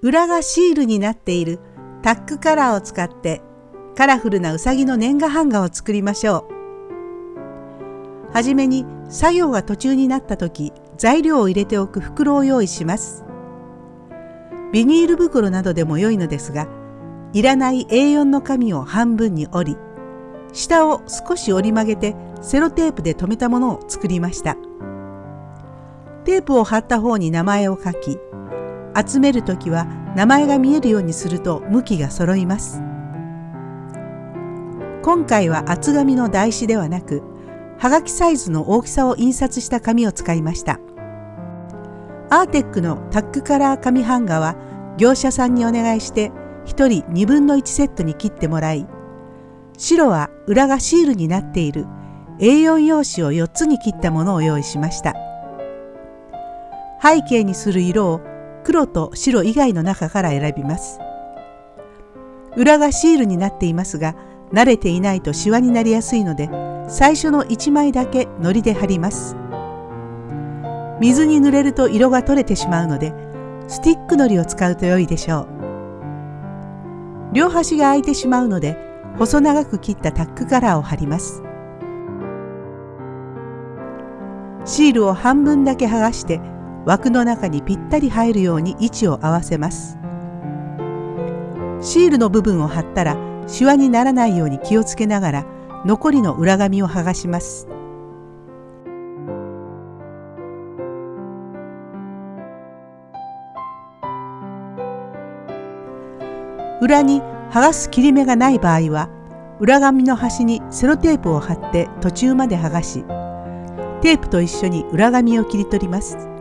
裏がシールになっているタックカラーを使ってカラフルなうさぎの年賀版画を作りましょう。はじめに作業が途中になった時材料を入れておく袋を用意します。ビニール袋などでも良いのですがいらない A4 の紙を半分に折り下を少し折り曲げてセロテープで留めたものを作りました。テープを貼った方に名前を書き集める時は名前が見えるようにすると向きが揃います。今回は厚紙の台紙ではなくはがきサイズの大きさを印刷した紙を使いましたアーテックのタックカラー紙版画は業者さんにお願いして1人2分の1セットに切ってもらい白は裏がシールになっている A4 用紙を4つに切ったものを用意しました背景にする色を黒と白以外の中から選びます。裏がシールになっていますが慣れていないとシワになりやすいので最初の1枚だけ糊で貼ります。水に濡れると色が取れてしまうのでスティック糊を使うと良いでしょう。両端が空いてしまうので細長く切ったタックカラーを貼ります。シールを半分だけ剥がして枠の中にぴったり入るように位置を合わせますシールの部分を貼ったらシワにならないように気をつけながら残りの裏紙を剥がします。裏に剥がす切り目がない場合は裏紙の端にセロテープを貼って途中まで剥がしテープと一緒に裏紙を切り取ります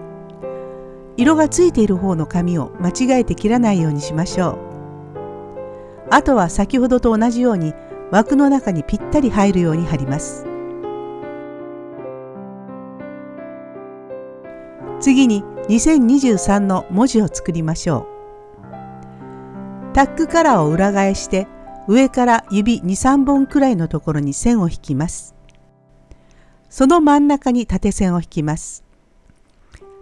色がついている方の紙を間違えて切らないようにしましょうあとは先ほどと同じように枠の中にぴったり入るように貼ります。次に2023の文字を作りましょう。タックカラーを裏返して上から指2、3本くらいのところに線を引きます。その真ん中に縦線を引きます。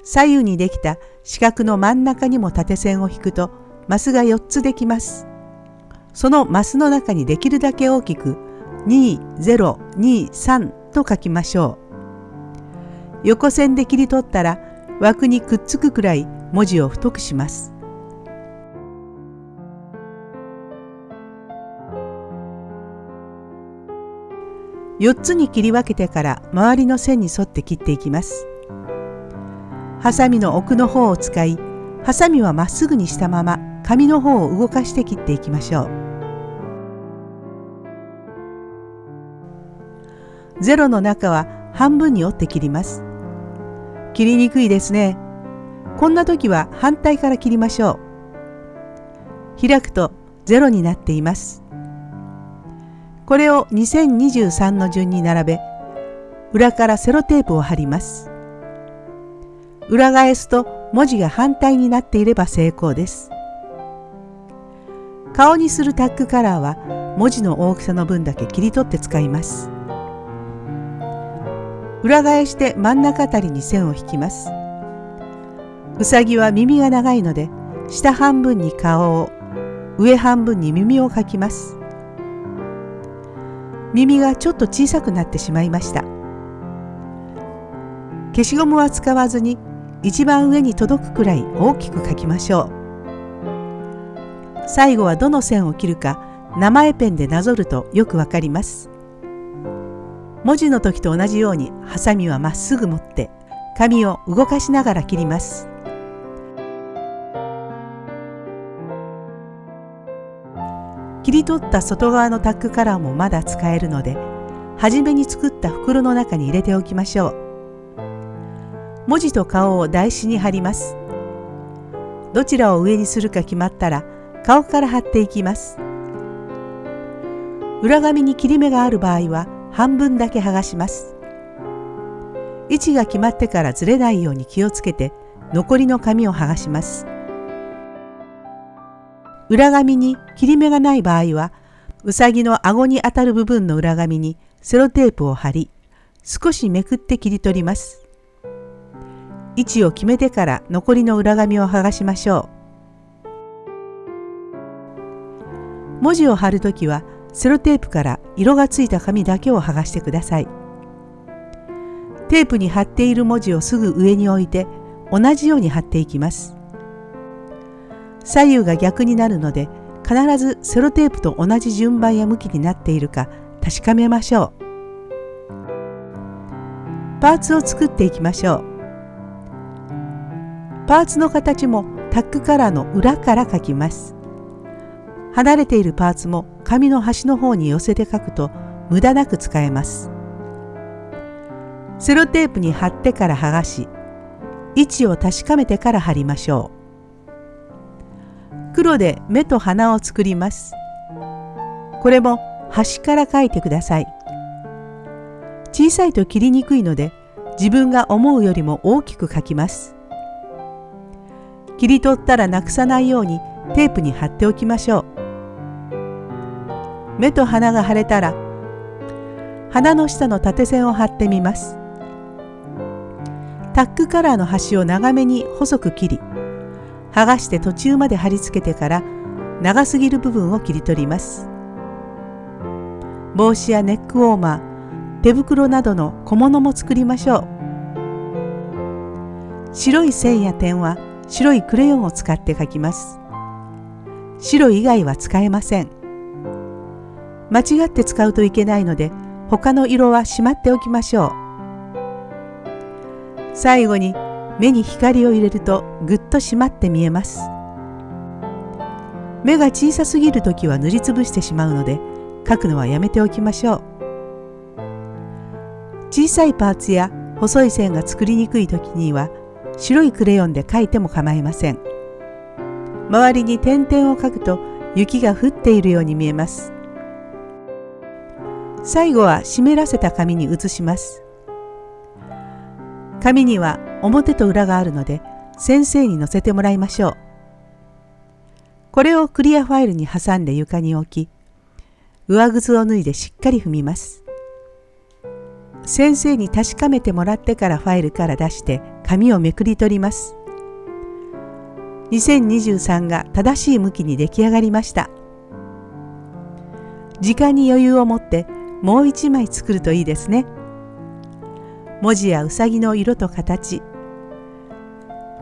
左右にできた四角の真ん中にも縦線を引くとマスが4つできます。そのマスの中にできるだけ大きく2023と書きましょう。横線で切り取ったら枠にくっつくくらい文字を太くします。4つに切り分けてから周りの線に沿って切っていきます。ハサミの奥の方を使い、ハサミはまっすぐにしたまま紙の方を動かして切っていきましょう。ゼロの中は半分に折って切ります。切りにくいですね。こんな時は反対から切りましょう。開くとゼロになっています。これを2023の順に並べ、裏からセロテープを貼ります。裏返すと文字が反対になっていれば成功です。顔にするタックカラーは文字の大きさの分だけ切り取って使います。裏返して真ん中あたりに線を引きます。うさぎは耳が長いので下半分に顔を上半分に耳を描きます。耳がちょっと小さくなってしまいました。消しゴムは使わずに一番上に届くくらい大きく描きましょう。最後はどの線を切るか名前ペンでなぞるとよくわかります。文字の時と同じようにハサミはまっすぐ持って紙を動かしながら切ります。切り取った外側のタックカラーもまだ使えるので初めに作った袋の中に入れておきましょう。文字と顔を台紙に貼ります。どちらを上にするか決まったら顔から貼っていきます。裏紙に切り目がある場合は半分だけ剥がします。位置が決まってからずれないように気をつけて残りの紙を剥がします。裏紙に切り目がない場合はうさぎの顎に当たる部分の裏紙にセロテープを貼り少しめくって切り取ります。位置を決めてから残りの裏紙を剥がしましょう。文字を貼るときはセロテープから色がついた紙だけを剥がしてください。テープに貼っている文字をすぐ上に置いて同じように貼っていきます。左右が逆になるので必ずセロテープと同じ順番や向きになっているか確かめましょう。パーツを作っていきましょう。パーツの形もタックカラーの裏から描きます。離れているパーツも紙の端の方に寄せて描くと無駄なく使えます。セロテープに貼ってから剥がし、位置を確かめてから貼りましょう。黒で目と鼻を作ります。これも端から描いてください。小さいと切りにくいので自分が思うよりも大きく描きます。切り取ったらなくさないようにテープに貼っておきましょう。目と鼻が腫れたら鼻の下の縦線を貼ってみます。タックカラーの端を長めに細く切り剥がして途中まで貼り付けてから長すぎる部分を切り取ります帽子やネックウォーマー手袋などの小物も作りましょう白い線や点は白いクレヨンを使って描きます。白以外は使えません。間違って使うといけないので他の色はしまっておきましょう。最後に目に光を入れるとぐっと締まって見えます。目が小さすぎる時は塗りつぶしてしまうので描くのはやめておきましょう。小さいパーツや細い線が作りにくい時には白いクレヨンで描いても構いません周りに点々を描くと雪が降っているように見えます最後は湿らせた紙に移します紙には表と裏があるので先生に載せてもらいましょう。これをクリアファイルに挟んで床に置き、上靴を脱いでしっかり踏みます。先生に確かめてもらってからファイルから出して紙をめくり取ります。2023が正しい向きに出来上がりました。時間に余裕を持ってもう一枚作るといいですね。文字やうさぎの色と形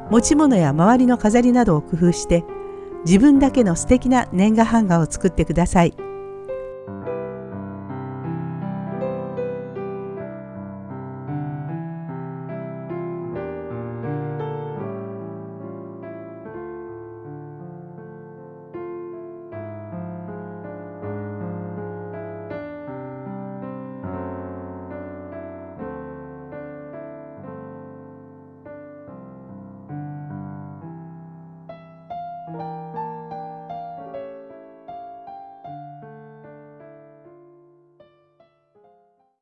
持ち物や周りの飾りなどを工夫して自分だけの素敵な年賀版画を作ってください。